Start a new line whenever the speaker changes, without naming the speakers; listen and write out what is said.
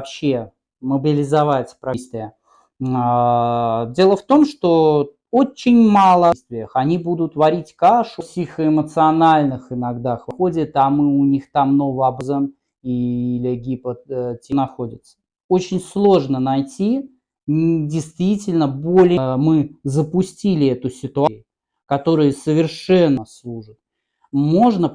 вообще мобилизовать правительство. А, дело в том, что очень мало действиях. Они будут варить кашу психоэмоциональных иногда ходят, а мы у них там новообразом или гипотетически э, находится. Очень сложно найти действительно более э, мы запустили эту ситуацию, которая совершенно служит. Можно